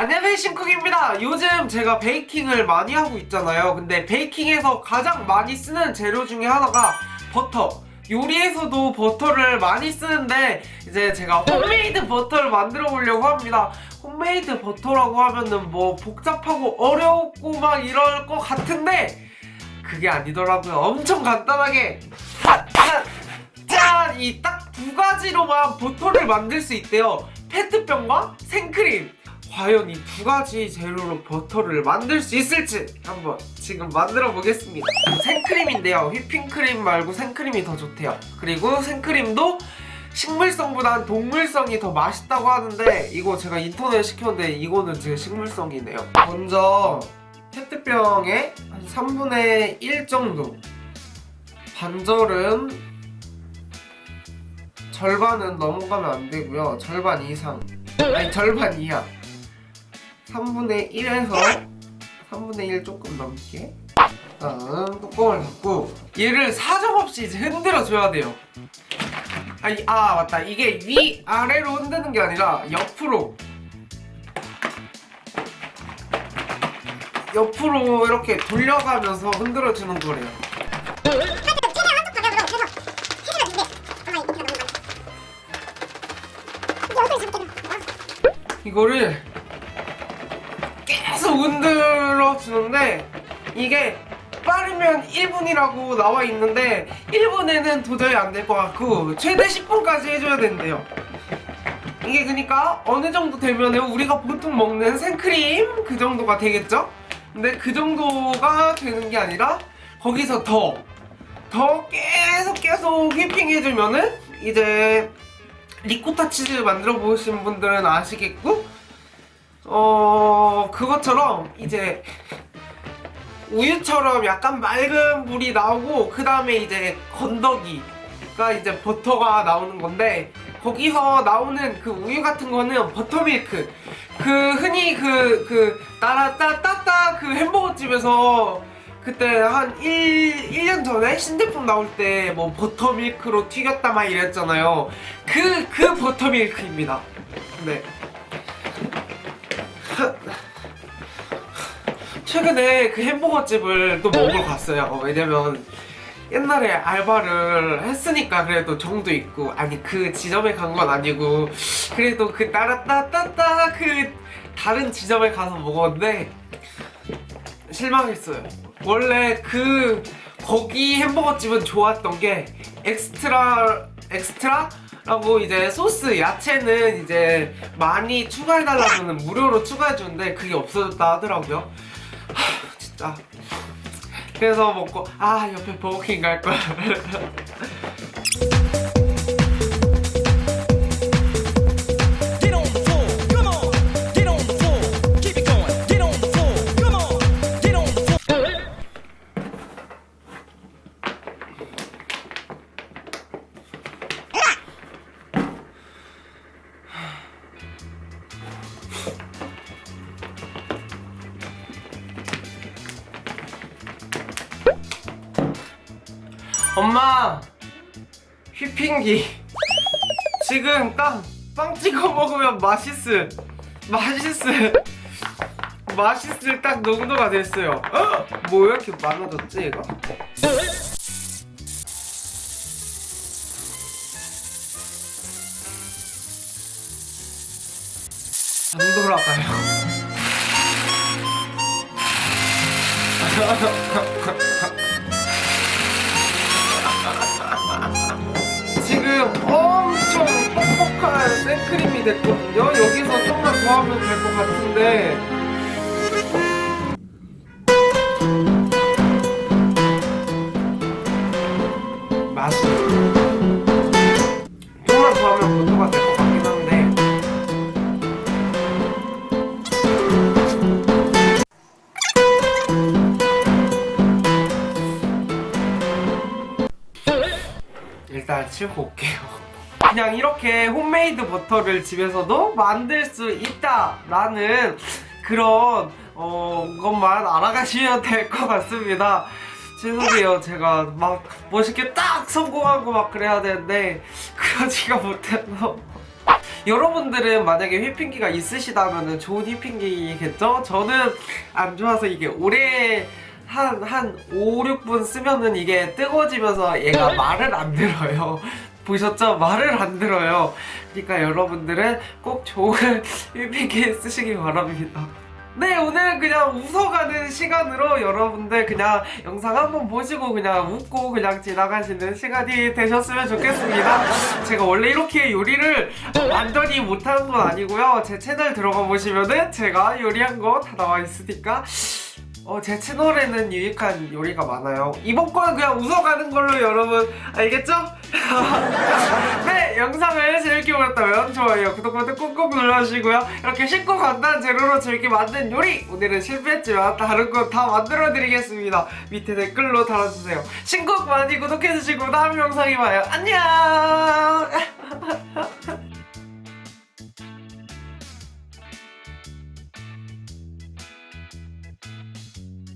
안녕하세요 신쿡입니다. 요즘 제가 baking을 많이 하고 있잖아요. 근데 baking에서 가장 많이 쓰는 재료 중에 하나가 버터. 요리에서도 버터를 많이 쓰는데 이제 제가 홈메이드 버터를 만들어 보려고 합니다. 홈메이드 버터라고 하면은 뭐 복잡하고 어렵고 막 이럴 것 같은데 그게 아니더라고요. 엄청 간단하게 짠! 이 딱 두 가지로만 버터를 만들 수 있대요. 페트병과 생크림 과연 이 두 가지 재료로 버터를 만들 수 있을지 한번 지금 만들어 보겠습니다. 생크림인데요. 휘핑크림 말고 생크림이 더 좋대요. 그리고 생크림도 식물성보단 동물성이 더 맛있다고 하는데 이거 제가 인터넷 시켰는데 이거는 제 식물성이네요. 먼저 페트병에 한 3분의 1 정도 반절은 절반은 넘어가면 안 되고요. 절반 이상. 아니 절반 이하 3분의 1에서 3분의 1 조금 넘게. 다음 뚜껑을 닫고 얘를 사정없이 이제 흔들어 줘야 돼요. 아니, 아 맞다. 이게 위아래로 흔드는 게 아니라 옆으로. 옆으로 이렇게 돌려가면서 흔들어 주는 거래요. 이거를 계속 흔들어 주는데 이게 빠르면 1분이라고 나와 있는데 1분에는 도저히 안 될 것 같고 최대 10분까지 해줘야 된대요 이게 그러니까 어느 정도 되면은 우리가 보통 먹는 생크림 그 정도가 되겠죠? 근데 그 정도가 되는 게 아니라 거기서 더 더 계속 계속 휘핑 해주면은 이제 리코타 치즈 만들어 보신 분들은 아시겠고 어 그것처럼 이제 우유처럼 약간 맑은 물이 나오고 그 다음에 이제 건더기가 이제 버터가 나오는 건데 거기서 나오는 그 우유 같은 거는 버터밀크. 그 흔히 그 그 따라따따따 그 햄버거 집에서 그때 한 1, 1년 전에 신제품 나올 때 뭐 버터밀크로 튀겼다 막 이랬잖아요. 그, 그 버터밀크입니다. 네 최근에 그 햄버거 집을 또 먹으러 갔어요 왜냐면 옛날에 알바를 했으니까 그래도 정도 있고 아니 그 지점에 간 건 아니고 그래도 그 따라따따따 그 다른 지점에 가서 먹었는데 실망했어요 원래 그 거기 햄버거 집은 좋았던 게 extra extra? 라고 이제 소스 야채는 이제 많이 추가해달라면 무료로 추가해주는데 그게 없어졌다 하더라고요 하, 진짜 그래서 먹고 아 옆에 버거킹 갈걸. Get 엄마 휘핑기. 지금 딱 빵 찍어 먹으면 맛있을 맛있을 맛있을 딱 농도가 됐어요. 헉! 뭐 이렇게 많아졌지 얘가 안 돌아가요 됐거든요. 여기서 좀만 더 하면 될 것 같은데. 일단 치우고 올게요 그냥 이렇게 홈메이드 버터를 집에서도 만들 수 있다라는 그런 어, 것만 알아가시면 될 것 같습니다 죄송해요 제가 막 멋있게 딱 성공하고 막 그래야 되는데 그러지가 못해서 여러분들은 만약에 휘핑기가 있으시다면 좋은 휘핑기겠죠? 저는 안 좋아서 이게 오래 한, 한 5, 6분 쓰면은 이게 뜨거워지면서 얘가 말을 안 들어요. 보셨죠? 말을 안 들어요. 그러니까 여러분들은 꼭 좋은 휘핑기 쓰시기 바랍니다. 네, 오늘 그냥 웃어가는 시간으로 여러분들 그냥 영상 한번 보시고 그냥 웃고 그냥 지나가시는 시간이 되셨으면 좋겠습니다. 제가 원래 이렇게 요리를 완전히 못하는 건 아니고요. 제 채널 들어가 보시면은 제가 요리한 거 다 나와 있으니까 어, 제 채널에는 유익한 요리가 많아요. 이번 거는 그냥 웃어가는 걸로 여러분 알겠죠? 네, 영상을 재밌게 보셨다면 좋아요, 구독 버튼 꾹꾹 눌러주시고요. 이렇게 쉽고 간단한 재료로 재밌게 만든 요리! 오늘은 실패했지만 다른 거 다 만들어 드리겠습니다. 밑에 댓글로 달아주세요. 신곡 많이 구독해주시고 다음 영상에 봐요. 안녕!